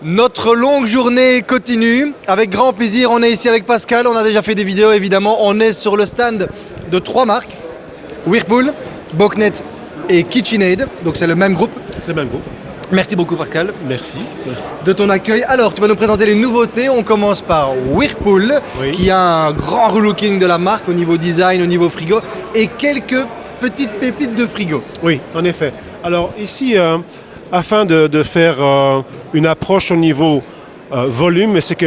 Notre longue journée continue. Avec grand plaisir, on est ici avec Pascal. On a déjà fait des vidéos évidemment. On est sur le stand de trois marques Whirlpool, Boknet et KitchenAid. Donc c'est le même groupe. C'est le même groupe. Merci beaucoup Pascal Merci. de ton accueil. Alors, tu vas nous présenter les nouveautés. On commence par Whirlpool, Oui. qui a un grand relooking de la marque au niveau design, au niveau frigo, et quelques petites pépites de frigo. Oui, en effet. Alors ici, euh, afin de, faire euh, une approche au niveau euh, volume, c'est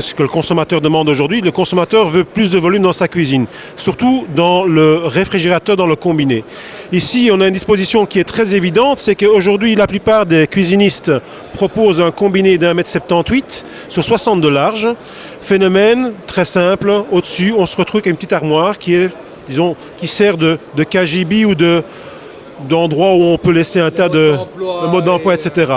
ce que le consommateur demande aujourd'hui, le consommateur veut plus de volume dans sa cuisine, surtout dans le réfrigérateur, dans le combiné. Ici, on a une disposition qui est très évidente, c'est qu'aujourd'hui, la plupart des cuisinistes proposent un combiné d'un mètre 78 sur 60 de large. Phénomène très simple, au-dessus, on se retrouve avec une petite armoire qui est, disons, qui sert de, de KGB ou de, d'endroits où on peut laisser un tas de, modes d'emploi, et- etc.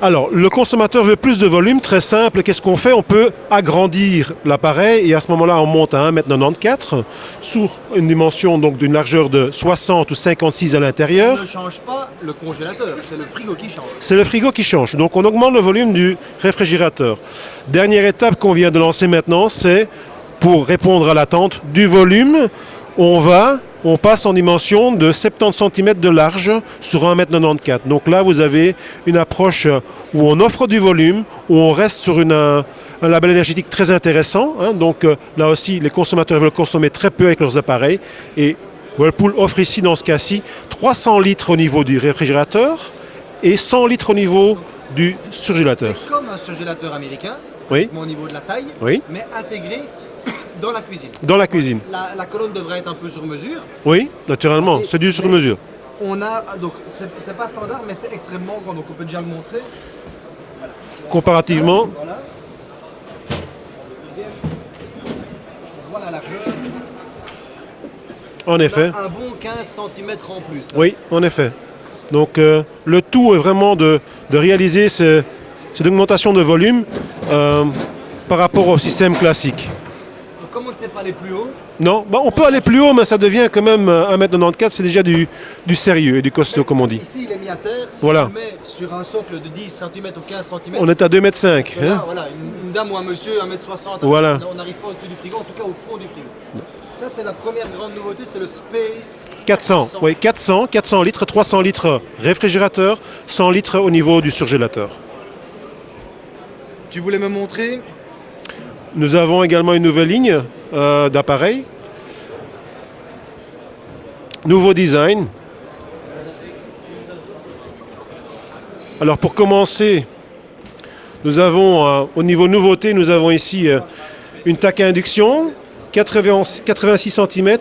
Alors, le consommateur veut plus de volume, très simple. Qu'est-ce qu'on fait? On peut agrandir l'appareil et à ce moment-là, on monte à 1m94 sur une dimension donc d'une largeur de 60 ou 56 à l'intérieur. ne change pas le congélateur, c'est le frigo qui change. C'est le frigo qui change. Donc on augmente le volume du réfrigérateur. Dernière étape qu'on vient de lancer maintenant, c'est pour répondre à l'attente du volume, on va, on passe en dimension de 70 cm de large sur 1m94. Donc là, vous avez une approche où on offre du volume, où on reste sur une, un, un label énergétique très intéressant. hein. Donc euh, là aussi, les consommateurs veulent consommer très peu avec leurs appareils. Et Whirlpool offre ici, dans ce cas-ci, 300 litres au niveau du réfrigérateur et 100 litres au niveau du surgélateur. C'est comme un surgélateur américain, Oui, au niveau de la taille, oui, mais intégré dans la cuisine. dans la cuisine. La, la colonne devrait être un peu sur mesure. Oui, naturellement, c'est du sur-mesure. On a, donc c'est pas standard, mais c'est extrêmement grand, donc on peut déjà le montrer. Comparativement, Voilà. On voit la largeur. en effet. Un bon 15 cm en plus. Oui, en effet. Donc euh, le tout est vraiment de, de réaliser ce- cette augmentation de volume euh, par rapport au système classique. On ne sait pas aller plus haut, Non, bah, on peut aller plus haut, mais ça devient quand même euh, 1m94, c'est déjà du, du sérieux et du costaud, comme on dit. ici il est mis à terre. Si Voilà. tu mets sur un socle de 10 cm ou 15 cm, On est à 2m5. Hein voilà, une, une dame ou un monsieur, 1m60, Voilà. on n'arrive pas au-dessus du frigo, en tout cas au fond du frigo. Ça c'est la première grande nouveauté, c'est le Space 400, oui, 400, 400 litres, 300 litres réfrigérateur, 100 litres au niveau du surgélateur. Tu voulais me montrer? Nous avons également une nouvelle ligne euh, d'appareils. Nouveau design. Alors pour commencer, nous avons euh, au niveau nouveauté, nous avons ici euh, une taque à induction, 80 86 cm,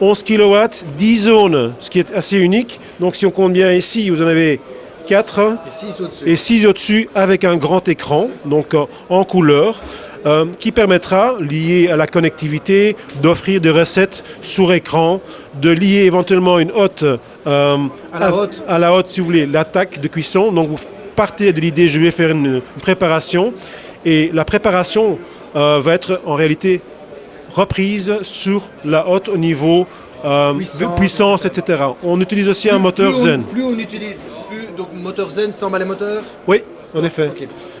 11 kW, 10 zones, ce qui est assez unique. Donc si on compte bien ici, vous en avez 4 et 6 au-dessus. et 6 au-dessus avec un grand écran, donc euh, en couleur, euh, qui permettra, lié à la connectivité, d'offrir des recettes sur écran, de lier éventuellement une hotte euh, À la hotte. à la hotte, si vous voulez, l'attaque de cuisson. Donc vous partez de l'idée, je vais faire une, une préparation, et la préparation euh, va être en réalité reprise sur la hotte au niveau euh, Puissance, puissance, etc. On utilise aussi un moteur plus on- Zen. plus on utilise, plus, donc moteur Zen, 100 balles moteur? Oui, en effet.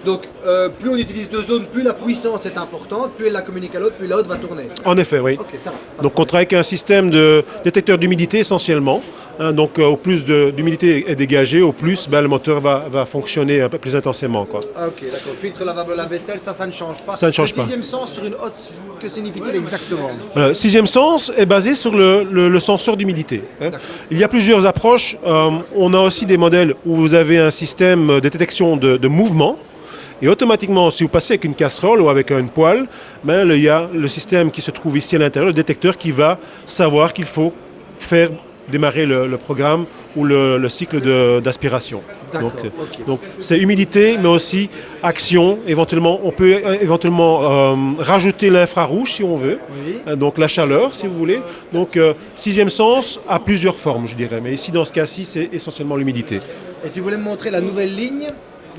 Donc euh, plus on utilise deux zones, plus la puissance est importante, plus elle la communique à l'autre, plus la haute va tourner. En effet, oui. Ça va. Donc on travaille avec un système de détecteur d'humidité essentiellement. hein. donc euh, au plus d'humidité est dégagée, au plus ben, le moteur va, va fonctionner un peu plus intensément. Quoi. Ah, Ok, d'accord. Filtre lavable la vaisselle, ça, ça ne change pas. Ça ne change le pas. sixième sens sur une hotte, que signifie-t-il exactement Voilà, sixième sens est basé sur le, le- le senseur d'humidité. hein. Il y a plusieurs approches. Euh, on a aussi des modèles où vous avez un système de détection de, de mouvement. Et automatiquement, si vous passez avec une casserole ou avec une poêle, ben, il y a le système qui se trouve ici à l'intérieur, le détecteur qui va savoir qu'il faut faire démarrer le, le programme ou le, le cycle d'aspiration. Donc, euh, donc c'est humidité, mais aussi action. Éventuellement, on peut euh, éventuellement euh, rajouter l'infrarouge si on veut. Oui. Donc la chaleur, si vous voulez. Donc euh, sixième sens a plusieurs formes, je dirais. Mais ici, dans ce cas-ci, c'est essentiellement l'humidité. Et tu voulais me montrer la nouvelle ligne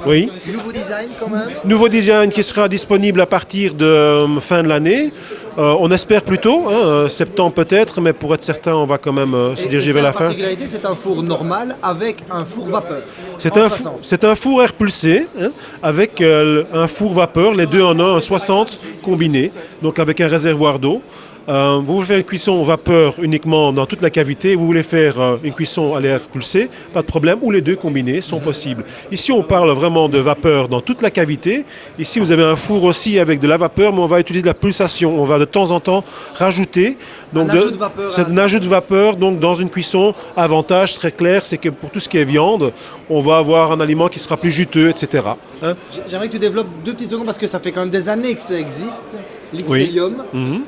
Oui. Nouveau design quand même Nouveau design qui sera disponible à partir de euh, fin de l'année. Euh, on espère plutôt, hein, euh, septembre peut-être, mais pour être certain, on va quand même euh, se diriger vers la fin. particularité, c'est un four normal avec un four vapeur. C'est un, 60. fou- c'est un four air pulsé hein, avec un four vapeur, les deux en un, un 60 combiné, donc avec un réservoir d'eau. Euh, vous voulez faire une cuisson vapeur uniquement dans toute la cavité, vous voulez faire euh, une cuisson à l'air pulsé, pas de problème, ou les deux combinés sont possibles. Ici, on parle vraiment de vapeur dans toute la cavité. Ici, vous avez un four aussi avec de la vapeur, mais on va utiliser de la pulsation. On va de temps en temps rajouter. Donc Un ajout de vapeur c'est à un ajout de vapeur. Donc, dans une cuisson, avantage très clair, c'est que pour tout ce qui est viande, on va avoir un aliment qui sera plus juteux, etc. Hein J'aimerais que tu développes deux petites secondes parce que ça fait quand même des années que ça existe. L'Ixelium. Mhm.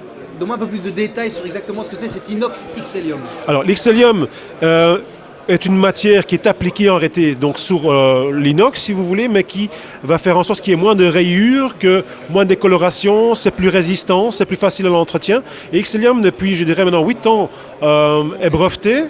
Un peu plus de détails sur exactement ce que c'est cet inox Xelium. Alors, l'Ixelium euh, est une matière qui est appliquée en réalité donc sur euh, l'inox, si vous voulez, mais qui va faire en sorte qu'il y ait moins de rayures, que moins de décoloration, c'est plus résistant, c'est plus facile à l'entretien. Et Xelium, depuis, je dirais maintenant 8 ans, euh, est breveté,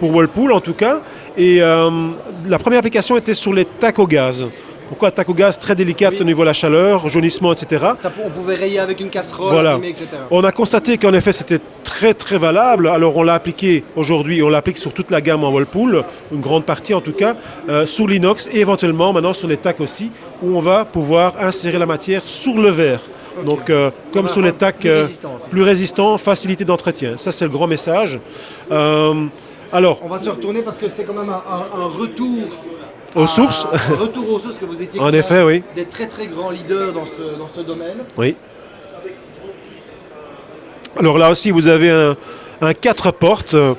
pour Whirlpool en tout cas. Et la première application était sur les tacs au gaz. Pourquoi tac au gaz Très délicate Oui. au niveau de la chaleur, jaunissement, etc. Ça, on pouvait rayer avec une casserole, Voilà. allumer, etc. On a constaté qu'en effet c'était très très valable. Alors on l'a appliqué aujourd'hui, on l'applique sur toute la gamme en Whirlpool, une grande partie en tout cas, euh, sous l'inox et éventuellement maintenant sur les tacs aussi, où on va pouvoir insérer la matière sur le verre. Donc euh, comme sur les tacs plus euh, plus résistants, facilité d'entretien. Ça c'est le grand message. Euh, alors, On va se retourner parce que c'est quand même un, un- un retour Aux à- sources. Retour aux sources que vous étiez En effet, oui. des très très grands leaders dans ce, dans ce domaine. Oui. Alors là aussi, vous avez un, un 4 portes. euh,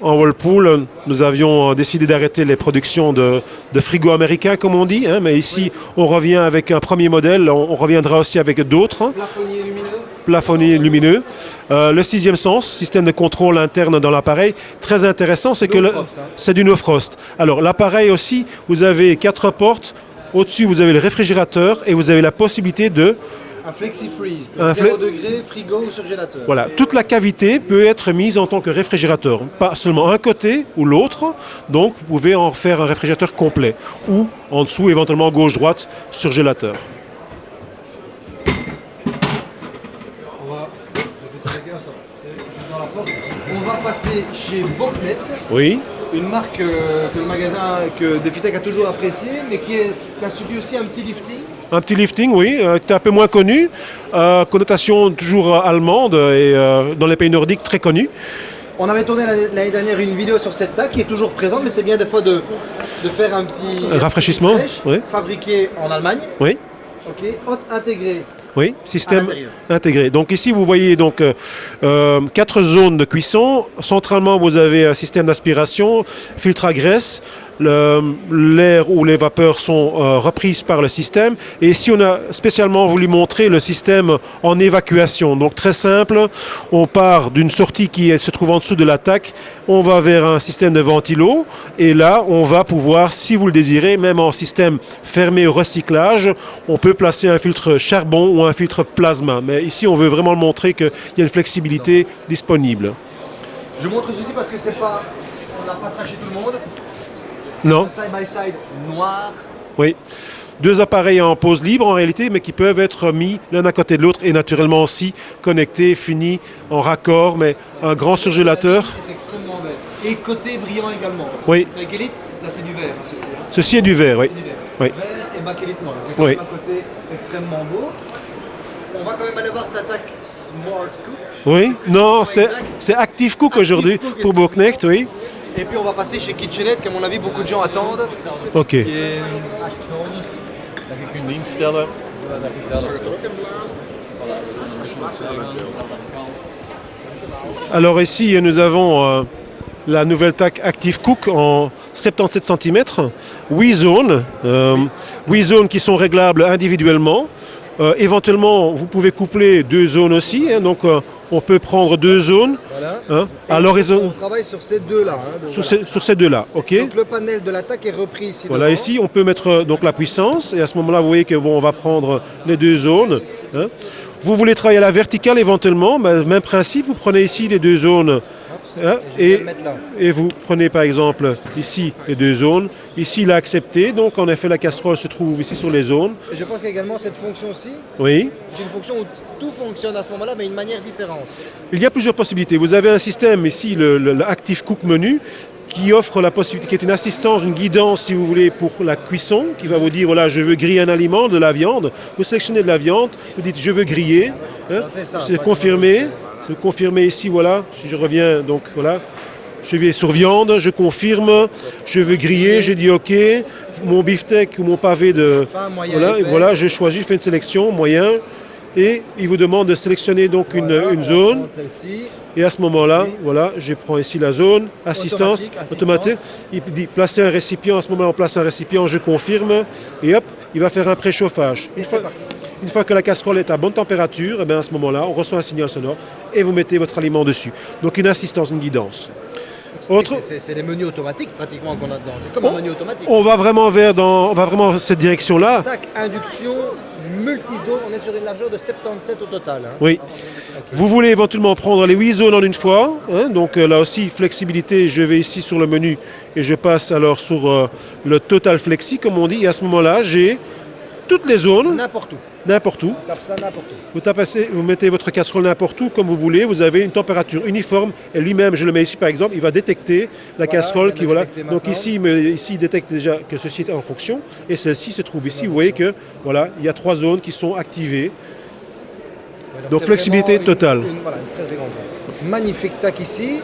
en Whirlpool, nous avions décidé d'arrêter les productions de, de frigos américains, comme on dit. hein, mais ici, on revient avec un premier modèle. On, on reviendra aussi avec d'autres. Plafonnier lumineux. Plafonnier lumineux. Euh, le sixième sens, système de contrôle interne dans l'appareil, très intéressant, c'est que hein. c'est du no frost. Alors l'appareil aussi, vous avez quatre portes. Au-dessus, vous avez le réfrigérateur et vous avez la possibilité de Un flexi freeze. Un Donc 0 fle- degré, frigo ou surgélateur. Voilà, toute la cavité peut être mise en tant que réfrigérateur, pas seulement un côté ou l'autre. Donc, vous pouvez en faire un réfrigérateur complet ou en dessous, éventuellement gauche-droite, surgélateur. On va, je fais très bien ça. C'est dans la porte. Passer chez Boknet, Oui, une marque euh, que le magasin que Defitech a toujours apprécié, mais qui, est- qui a subi aussi un petit lifting. un petit lifting, oui, euh, qui est un peu moins connu, euh, connotation toujours allemande et dans les pays nordiques très connue. On avait tourné l'année dernière une vidéo sur cette tac qui est toujours présente, mais c'est bien des fois de, de faire un petit rafraîchissement, oui. fabriqué en Allemagne. Oui, Ok, haute intégrée. Oui, système intégré. Donc ici, vous voyez donc euh, euh, quatre zones de cuisson. Centralement, vous avez un système d'aspiration, filtre à graisse. L'air ou les vapeurs sont euh, reprises par le système. Et ici, on a spécialement voulu montrer le système en évacuation. Donc très simple, on part d'une sortie qui se trouve en dessous de l'attaque, on va vers un système de ventilo. Et là, on va pouvoir, si vous le désirez, même en système fermé au recyclage, on peut placer un filtre charbon ou un filtre plasma. Mais ici, on veut vraiment montrer qu'il y a une flexibilité disponible. Je montre ceci parce que c'est pas. On n'a pas ça chez tout le monde. Non Side by side noir. Oui. Deux appareils en pause libre en réalité, mais qui peuvent être mis l'un à côté de l'autre et naturellement aussi connectés, finis, en raccord, mais un grand surgélateur. extrêmement. Et côté brillant également. Oui. Bakélite, là c'est du vert, hein, ceci. hein. Ceci est du verre, oui. Du vert. Oui. Vert et bakélite noir. Donc, Oui. un côté extrêmement beau. On va quand même aller voir ta tac Smart Cook. Oui, non, c'est Active Cook aujourd'hui pour Bourknecht, oui. Et puis on va passer chez KitchenAid, qu'à mon avis beaucoup de gens attendent. Ok. Et Alors ici, nous avons euh, la nouvelle TAC Active Cook en 77 cm, 8 zones, euh, 8 zones qui sont réglables individuellement. Euh, éventuellement, vous pouvez coupler deux zones aussi, hein, donc euh, on peut prendre deux zones voilà. hein, à On travaille sur ces deux-là. hein, sur, voilà. ces, sur ces deux-là. ok Donc le panel de l'attaque est repris ici. Voilà, devant. ici, on peut mettre euh, donc la puissance, et à ce moment-là, vous voyez que bon, on va prendre les deux zones. hein. Vous voulez travailler à la verticale éventuellement, ben, même principe, vous prenez ici les deux zones, hein, et, vous prenez par exemple ici les deux zones. Ici, il a accepté, donc en effet, la casserole se trouve ici sur les zones. Et je pense qu'il y a également cette fonction-ci. Oui, C'est une fonction où tout fonctionne à ce moment-là, mais d'une manière différente. Il y a plusieurs possibilités. Vous avez un système ici, le, le- le Active Cook Menu, qui offre la possibilité, qui est une assistance, une guidance, si vous voulez, pour la cuisson, qui va vous dire, voilà, je veux griller un aliment, de la viande. Vous sélectionnez de la viande, vous dites, je veux griller. hein. C'est ça. C'est confirmé. C'est confirmé ici, voilà. Si je reviens, donc voilà. Je vais sur viande, je confirme, je veux griller, je dis OK, mon beefsteak ou mon pavé de... Voilà, et voilà, je choisis, je fais une sélection, moyen, et il vous demande de sélectionner donc une, Voilà, zone. Et à ce moment-là, Oui. voilà, je prends ici la zone, assistance, Automatique, assistance. Il dit placer un récipient, à ce moment-là, on place un récipient, je confirme, et hop, il va faire un préchauffage. Et c'est parti. Une fois que la casserole est à bonne température, et bien à ce moment-là, on reçoit un signal sonore et vous mettez votre aliment dessus. Donc une assistance, une guidance. Autre- C'est- les menus automatiques pratiquement qu'on a dedans. C'est comme un On- menu automatique. On va vraiment vers dans, on va vraiment cette direction-là. Tac, induction, multizone, on est sur une largeur de 77 au total. hein. Oui. Vous voulez éventuellement prendre les 8 zones en une fois. hein, donc euh, là aussi, flexibilité, je vais ici sur le menu et je passe alors sur euh, le Total Flexi, comme on dit. Et à ce moment-là, j'ai toutes les zones, N'importe où. n'importe où. On tape ça n'importe où. Vous, tapez- vous mettez votre casserole n'importe où, comme vous voulez. Vous avez une température uniforme. Et lui-même, je le mets ici par exemple, il va détecter la casserole qui voilà. Donc ici, ici, il détecte déjà que ceci est en fonction. Et celle-ci se trouve ici. Vous voyez que voilà, il y a trois zones qui sont activées. Donc, flexibilité une- totale. une- voilà, une très très grande zone. Magnifique tac ici.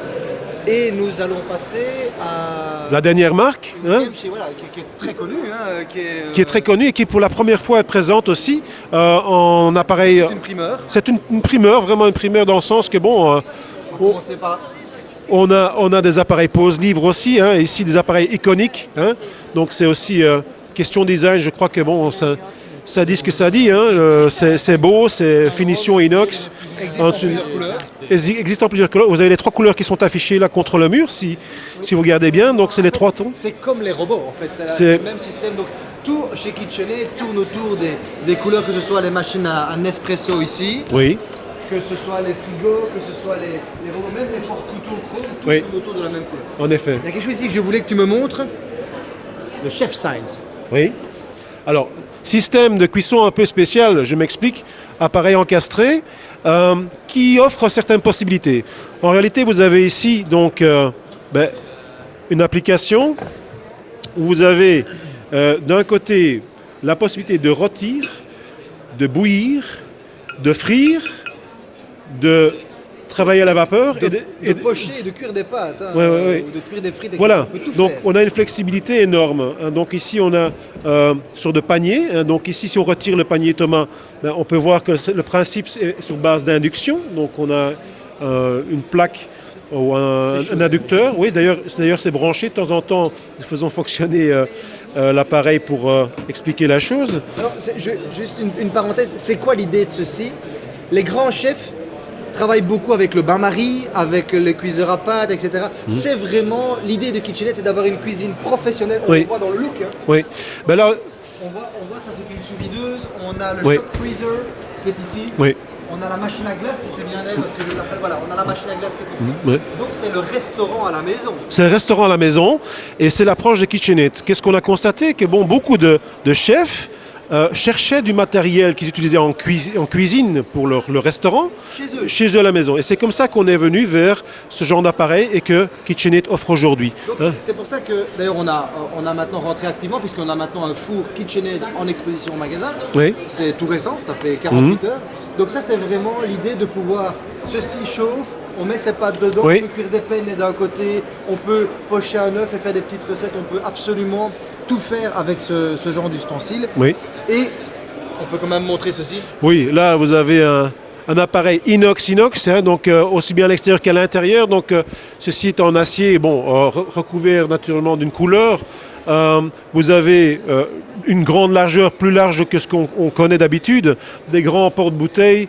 Et nous allons passer à. La dernière marque. hein, voilà, qui, qui est très connue. hein, euh, qui, est, qui est très connue et qui pour la première fois est présente aussi euh, en appareil. C'est une primeur. C'est une, une primeur, vraiment une primeur dans le sens que bon, euh, On on a, on a des appareils pose livre aussi, hein, ici des appareils iconiques. donc c'est aussi question design, je crois que bon, ça, ça dit ce que ça dit. hein, euh, c'est beau, c'est finition inox. Existe en plusieurs couleurs. Exi- Existe en plusieurs couleurs. Vous avez les trois couleurs qui sont affichées là contre le mur, si, si vous regardez bien. Donc c'est les trois tons. C'est comme les robots en fait, c'est le même système. Donc tout chez KitchenAid tourne autour des, des couleurs, que ce soit les machines à, à Nespresso ici, Oui. que ce soit les frigos, que ce soit les, les robots, même les porte-couteaux chrome, tout Oui. tourne autour de la même couleur. En effet. Il y a quelque chose ici que je voulais que tu me montres. Le chef Science. Oui. Alors, système de cuisson un peu spécial, je m'explique, appareil encastré, euh, qui offre certaines possibilités. En réalité, vous avez ici donc euh, ben, une application où vous avez euh, d'un côté la possibilité de rôtir, de bouillir, de frire, de travailler à la vapeur De, et de- et de de- pocher et de cuire des pâtes. hein, Ouais, ouais, ouais. ou de cuire des frites. voilà, On donc faire. on a une flexibilité énorme. hein. Donc ici on a euh, sur de paniers. hein. Donc ici si on retire le panier Thomas, ben, on peut voir que le principe est sur base d'induction. Donc on a euh, une plaque ou un, inducteur. Oui, d'ailleurs c'est- d'ailleurs c'est branché de temps en temps. Nous faisons fonctionner euh, euh, l'appareil pour euh, expliquer la chose. Alors, je- juste une, une parenthèse, c'est quoi l'idée de ceci? Les grands chefs travaillent beaucoup avec le bain-marie, avec le cuiseur à pâtes, etc. Mhm. C'est vraiment l'idée de KitchenAid, c'est d'avoir une cuisine professionnelle. On Oui. le voit dans le look. hein. Oui. Ben là, On voit, on voit ça, c'est une sous-videuse. On a le Oui. shock freezer qui est ici. oui. On a la machine à glace, si c'est bien elle, parce que je l'appelle. Voilà, on a la machine à glace qui est ici. Oui. Donc c'est le restaurant à la maison. C'est un restaurant à la maison et c'est l'approche de KitchenAid. Qu'est-ce qu'on a constaté? Que bon, beaucoup de, de chefs euh, cherchaient du matériel qu'ils utilisaient en, cuisi- en cuisine pour leur, leur restaurant Chez eux. chez eux à la maison. Et c'est comme ça qu'on est venu vers ce genre d'appareil et que KitchenAid offre aujourd'hui. Hein c'est- c'est pour ça que d'ailleurs on a, on a maintenant rentré activement puisqu'on a maintenant un four KitchenAid en exposition au magasin. Oui. C'est tout récent, ça fait 48 Mhm. heures. Donc ça c'est vraiment l'idée de pouvoir, ceci chauffe, on met ses pâtes dedans, Oui. on peut cuire des peines d'un côté, on peut pocher un œuf et faire des petites recettes, on peut absolument tout faire avec ce, ce genre d'ustensile. Oui. Et on peut quand même montrer ceci. Oui, là vous avez un, un appareil inox-inox, hein, donc euh, aussi bien à l'extérieur qu'à l'intérieur. Donc euh, ceci est en acier, bon, euh, re- recouvert naturellement d'une couleur. Vous avez une grande largeur, plus large que ce qu'on on connaît d'habitude, des grands porte-bouteilles.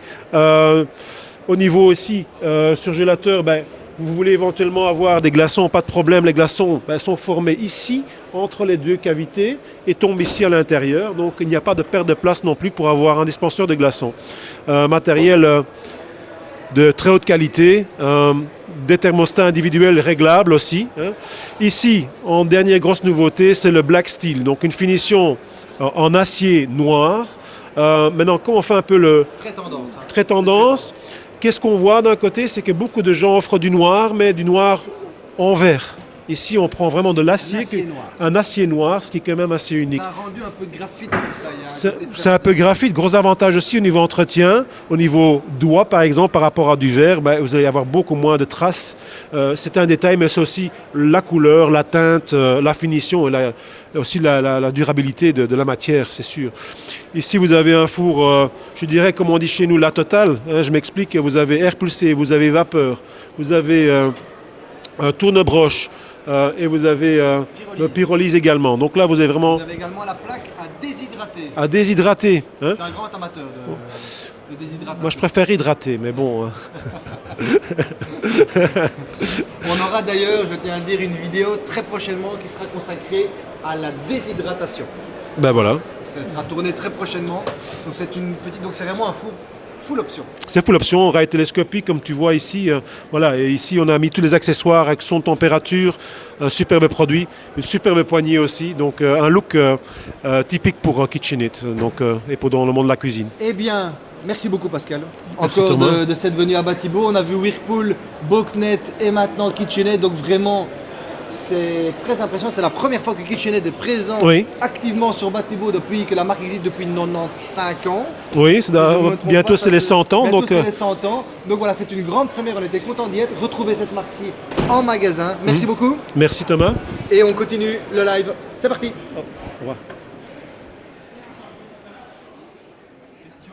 Au niveau aussi euh, surgélateur, ben, vous voulez éventuellement avoir des glaçons, pas de problème, les glaçons ben, sont formés ici, entre les deux cavités, et tombent ici à l'intérieur. Donc il n'y a pas de perte de place non plus pour avoir un dispenseur de glaçons. Euh, matériel euh, de très haute qualité, euh, des thermostats individuels réglables aussi. hein. Ici, en dernière grosse nouveauté, c'est le Black Steel, donc une finition en acier noir Euh, maintenant, quand on fait un peu le Très tendance. hein. très tendance, qu'est-ce qu'on voit d'un côté C'est que beaucoup de gens offrent du noir, mais du noir en vert. Ici, on prend vraiment de l'acier, Un acier noir. un acier noir, ce qui est quand même assez unique. Ça a rendu un peu graphite comme ça. C'est un peu graphite. Gros avantage aussi au niveau entretien, au niveau doigt par exemple, par rapport à du verre, ben, vous allez avoir beaucoup moins de traces. Euh, c'est un détail, mais c'est aussi la couleur, la teinte, euh, la finition et la- aussi la, la- la durabilité de, de la matière, c'est sûr. Ici, vous avez un four, euh, je dirais, comme on dit chez nous, la totale. hein, je m'explique, vous avez air pulsé, vous avez vapeur, vous avez un tourne-broche. Euh, et vous avez euh, Pyrolyse. le pyrolyse également. Donc là, vous avez vraiment Vous avez également la plaque à déshydrater. à déshydrater. hein. Je suis un grand amateur de, de déshydratation. Moi, je préfère hydrater, mais bon. hein. On aura d'ailleurs, je tiens à dire, une vidéo très prochainement qui sera consacrée à la déshydratation. Ben voilà, Ça sera tourné très prochainement. Donc c'est une petite, donc c'est vraiment un four full option. c'est full option, rail télescopique, comme tu vois ici. euh, voilà, et ici, on a mis tous les accessoires avec son température, un superbe produit, une superbe poignée aussi. Donc, euh, un look euh, typique pour KitchenAid donc, et pour dans le monde de la cuisine. Eh bien, merci beaucoup Pascal. Encore de cette venue à Batibo. On a vu Whirlpool, Boknet et maintenant KitchenAid. Donc vraiment, c'est très impressionnant. C'est la première fois que KitchenAid est présent Oui. activement sur Batibo depuis que la marque existe depuis 95 ans. Oui, Si bientôt c'est les fait- 100 ans. bientôt Donc, c'est euh, les 100 ans. Donc voilà, c'est une grande première. On était content d'y être. Retrouver cette marque-ci en magasin. Merci beaucoup. merci Thomas. Et on continue le live. C'est parti. Revoir.